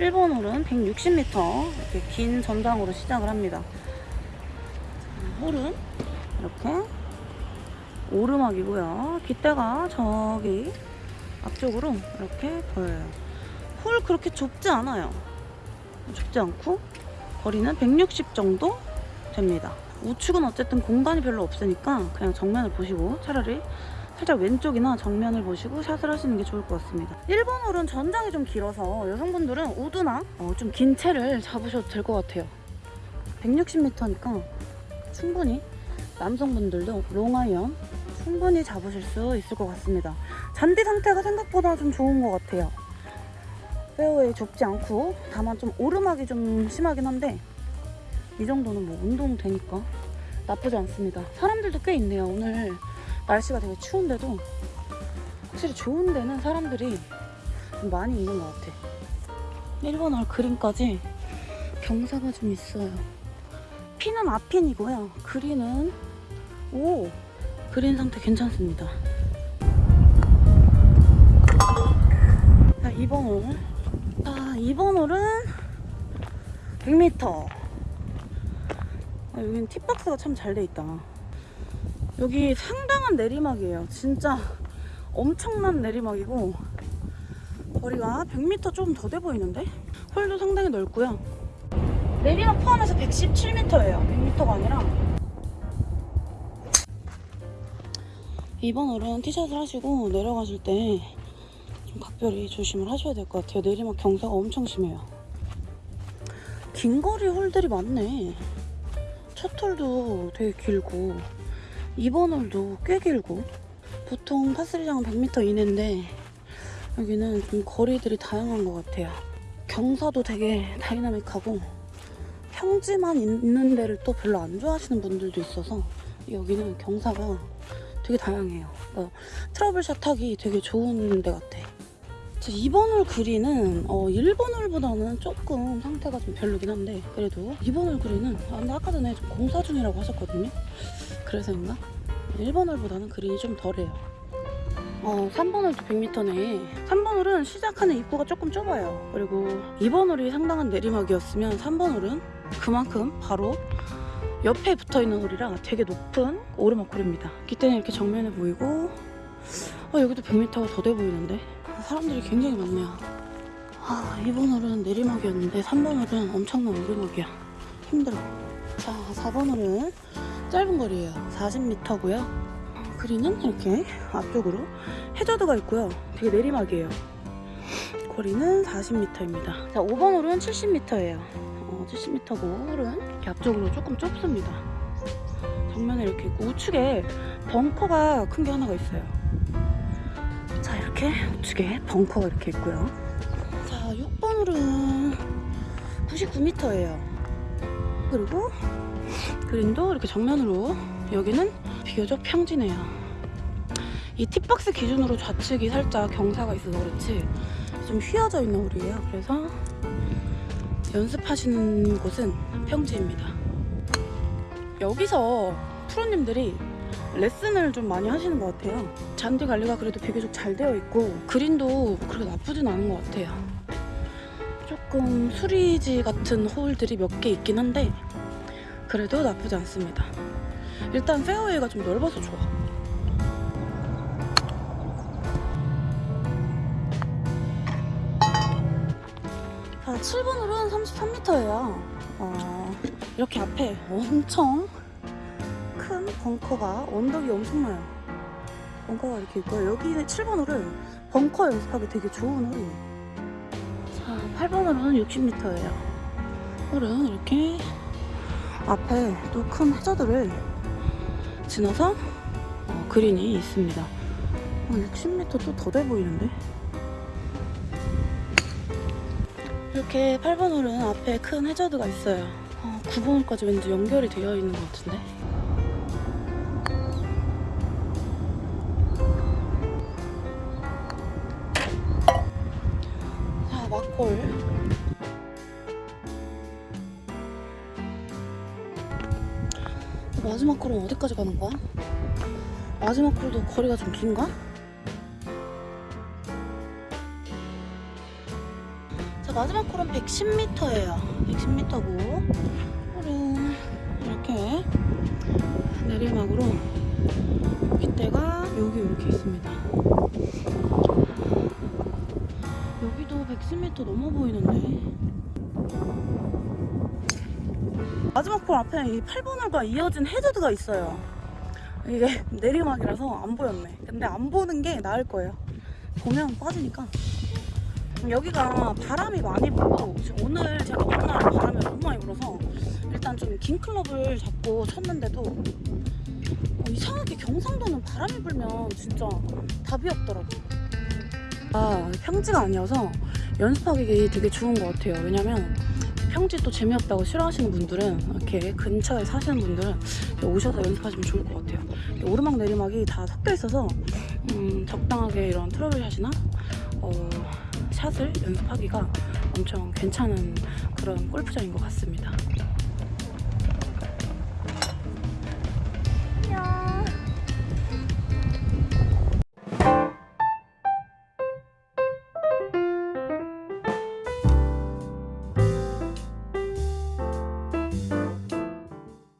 1번 홀은 160m 이렇게 긴 전장으로 시작을 합니다. 홀은 이렇게 오르막이고요. 깃대가 저기 앞쪽으로 이렇게 보여요. 홀 그렇게 좁지 않아요. 좁지 않고 거리는 160 정도 됩니다. 우측은 어쨌든 공간이 별로 없으니까 그냥 정면을 보시고 차라리 살짝 왼쪽이나 정면을 보시고 샷을 하시는 게 좋을 것 같습니다. 1번 홀은 전장이 좀 길어서 여성분들은 우드나 어, 좀긴 채를 잡으셔도 될 것 같아요. 160m니까 충분히 남성분들도 롱아이언 충분히 잡으실 수 있을 것 같습니다. 잔디 상태가 생각보다 좀 좋은 것 같아요. 페어웨이 좁지 않고 다만 좀 오르막이 좀 심하긴 한데 이 정도는 뭐 운동 되니까 나쁘지 않습니다. 사람들도 꽤 있네요. 오늘 날씨가 되게 추운데도 확실히 좋은 데는 사람들이 좀 많이 있는 것 같아. 1번 홀 그린까지 경사가 좀 있어요. 피는 앞핀이고요. 그린은 오 그린 상태 괜찮습니다. 자 2번 홀. 자 2번 홀은 100m. 아, 여기는 팁박스가 참 잘 돼 있다. 여기 상당한 내리막이에요. 진짜 엄청난 내리막이고 거리가 100m 좀더돼 보이는데? 홀도 상당히 넓고요. 내리막 포함해서 117m예요. 100m가 아니라. 이번 홀은 티샷을 하시고 내려가실 때 좀 각별히 조심을 하셔야 될 것 같아요. 내리막 경사가 엄청 심해요. 긴 거리 홀들이 많네. 첫 홀도 되게 길고 2번 홀도 꽤 길고 보통 파3장은 100m 이내인데 여기는 좀 거리들이 다양한 것 같아요. 경사도 되게 다이나믹하고 평지만 있는 데를 또 별로 안 좋아하시는 분들도 있어서 여기는 경사가 되게 다양해요. 그러니까 trouble shot 하기 되게 좋은 데 같아. 자, 2번 홀 그린은 어, 1번 홀보다는 조금 상태가 좀 별로긴 한데 그래도 2번 홀 그린은 아, 근데 아까 전에 좀 공사 중이라고 하셨거든요. 그래서인가? 1번 홀보다는 그린이 좀 덜해요. 어, 3번 홀도 100m네. 3번 홀은 시작하는 입구가 조금 좁아요. 그리고 2번 홀이 상당한 내리막이었으면 3번 홀은 그만큼 바로 옆에 붙어있는 홀이라 되게 높은 오르막 홀입니다. 기때는 이렇게 정면에 보이고 어, 여기도 100m가 더 돼 보이는데 사람들이 굉장히 많네요. 아, 2번 홀은 내리막이었는데 3번 홀은 엄청난 오르막이야. 힘들어. 자, 4번 홀은 짧은 거리예요. 40m고요. 그리는 이렇게 앞쪽으로 해저드가 있고요. 되게 내리막이에요. 거리는 40m입니다. 자, 5번 홀은 70m예요. 어, 70m고 홀은 이렇게 앞쪽으로 조금 좁습니다. 정면에 이렇게 있고 우측에 벙커가 큰 게 하나가 있어요. 자, 이렇게 우측에 벙커가 이렇게 있고요. 자, 6번 홀은 99m예요. 그리고 그린도 이렇게 정면으로 여기는 비교적 평지네요. 이 팁박스 기준으로 좌측이 살짝 경사가 있어서 그렇지 좀 휘어져 있는 홀이에요. 그래서 연습하시는 곳은 평지입니다. 여기서 프로님들이 레슨을 좀 많이 하시는 것 같아요. 잔디 관리가 그래도 비교적 잘 되어 있고 그린도 그렇게 나쁘진 않은 것 같아요. 조금 수리지 같은 홀들이 몇 개 있긴 한데 그래도 나쁘지 않습니다. 일단 페어웨이가 좀 넓어서 좋아. 자, 7번 홀은 33m예요. 어, 이렇게 앞에 엄청 큰 벙커가 언덕이 엄청나요. 벙커가 이렇게 있고요. 여기 7번 홀은 벙커 연습하기 되게 좋은 홀이에요. 자, 8번 홀은 60m예요. 홀은 이렇게 앞에 또 큰 해저드를 지나서 어, 그린이 있습니다. 어, 60m 또 더 돼 보이는데? 이렇게 8번 홀은 앞에 큰 해저드가 있어요. 어, 9번 홀까지 왠지 연결이 되어 있는 것 같은데? 마지막 콜은 어디까지 가는 거야? 마지막 콜도 거리가 좀 긴가? 자 자, 마지막 콜은 110m예요. 110m고 홀은 이렇게 내리막으로 빗대가 여기 이렇게 있습니다. 여기도 110m 넘어 보이는데 마지막 홀 앞에 이 8번 홀과 이어진 해저드가 있어요. 이게 내리막이라서 안 보였네. 근데 안 보는 게 나을 거예요. 보면 빠지니까. 여기가 바람이 많이 불고 지금 오늘 제가 오는 날 바람이 너무 많이 불어서 일단 좀 긴 클럽을 잡고 쳤는데도 어, 이상하게 경상도는 바람이 불면 진짜 답이 없더라고. 아 평지가 아니어서 연습하기 되게 좋은 것 같아요. 왜냐면 평지 또 재미없다고 싫어하시는 분들은 이렇게 근처에 사시는 분들은 오셔서 연습하시면 좋을 것 같아요. 오르막 내리막이 다 섞여 있어서 음, 적당하게 이런 트러블샷이나 어, 샷을 연습하기가 엄청 괜찮은 그런 골프장인 것 같습니다.